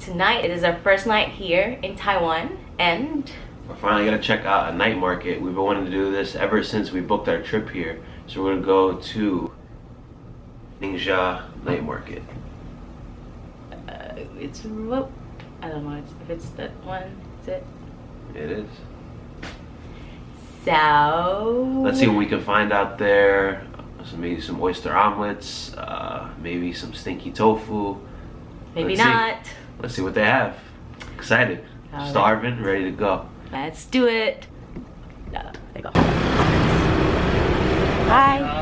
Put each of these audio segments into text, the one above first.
tonight it is our first night here in Taiwan and we're finally gonna check out a night market. We've been wanting to do this ever since we booked our trip here. So we're gonna go to Ningxia Night Market. uh, it's what I don't know if it's that one. Is it? It is. So Let's see what we can find out there. Some, maybe some oyster omelets, uh, maybe some stinky tofu. maybe let's see. Not. Let's see what they have. Excited. All right. Starving, ready to go. Let's do it. Uh, there you go. Hi.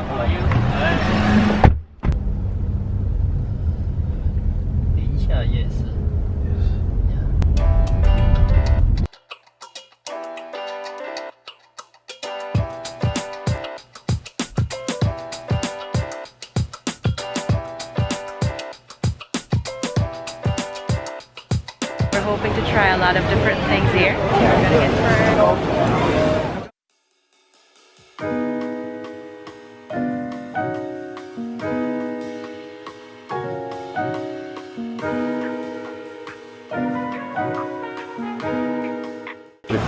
Hoping to try a lot of different things here. So we're gonna get.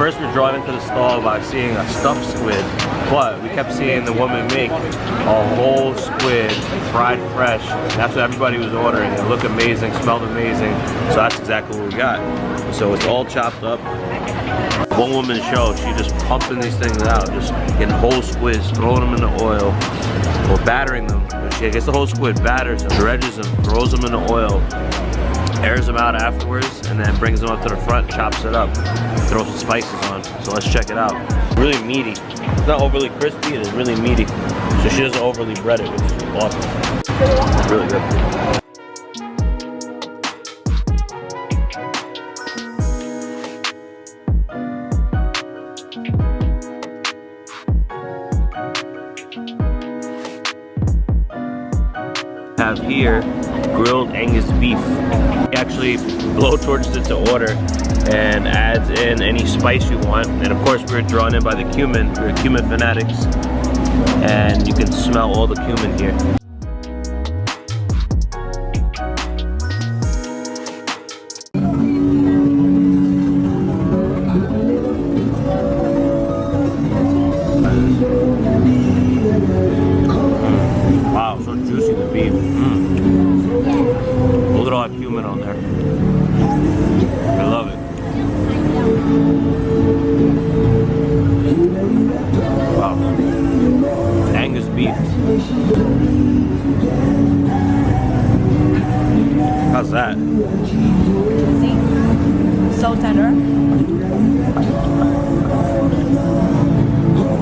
First were drawn into the stall by seeing a stuffed squid, but we kept seeing the woman make a whole squid, fried fresh. That's what everybody was ordering. It looked amazing, smelled amazing, so that's exactly what we got. So it's all chopped up. One woman show, she just pumping these things out, just getting whole squids, throwing them in the oil, or battering them. She gets the whole squid, batters them, dredges them, throws them in the oil, airs them out afterwards and then brings them up to the front, chops it up, throws some spices on. So let's check it out. Really meaty. It's not overly crispy, it is really meaty. So she doesn't overly bread it, which is awesome. It's really good. Have here grilled Angus beef. He actually blowtorches it to order and adds in any spice you want. And of course we're drawn in by the cumin. We're cumin fanatics. And you can smell all the cumin here. That? See? So tender.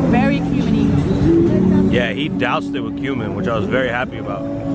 Very cuminy. Yeah, he doused it with cumin, which I was very happy about.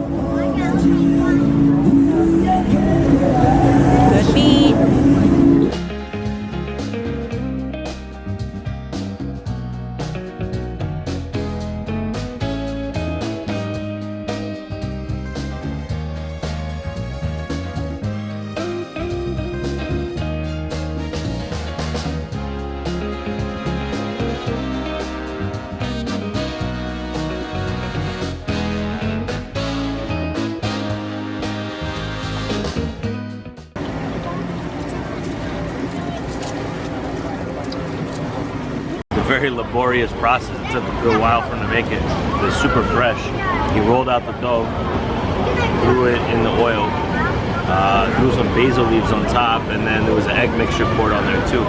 Very laborious process. It took a good while for him to make it. It was super fresh. He rolled out the dough, threw it in the oil, uh, threw some basil leaves on top, and then there was an egg mixture poured on there too.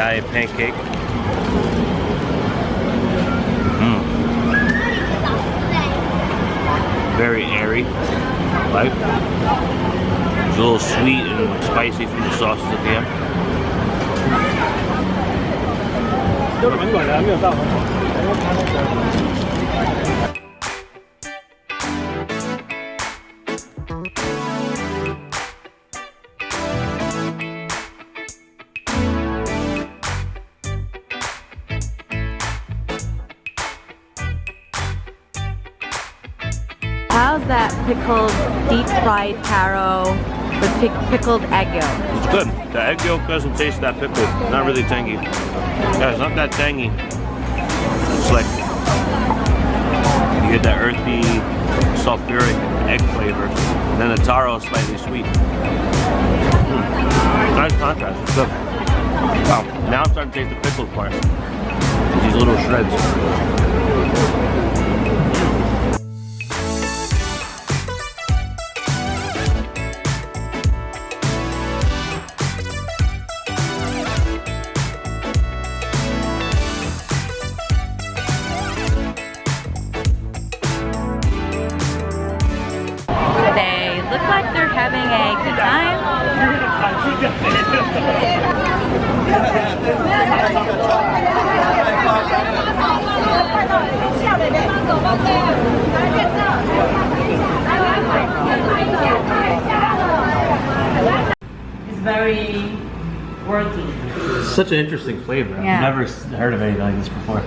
It's sky pancake. Mm. Very airy, right? a little sweet and spicy from the sauces at the end. How's that pickled deep fried taro with pic pickled egg yolk? It's good. The egg yolk doesn't taste that pickled. Not really tangy. Yeah, it's not that tangy. It's like you get that earthy, sulfuric egg flavor. And then the taro is slightly sweet. Mm. Nice contrast. It's good. Wow. Now I'm starting to taste the pickled part. These little shreds. Like they're having a good time. It's very worthy. Such an interesting flavor. Yeah. I've never heard of anything like this before.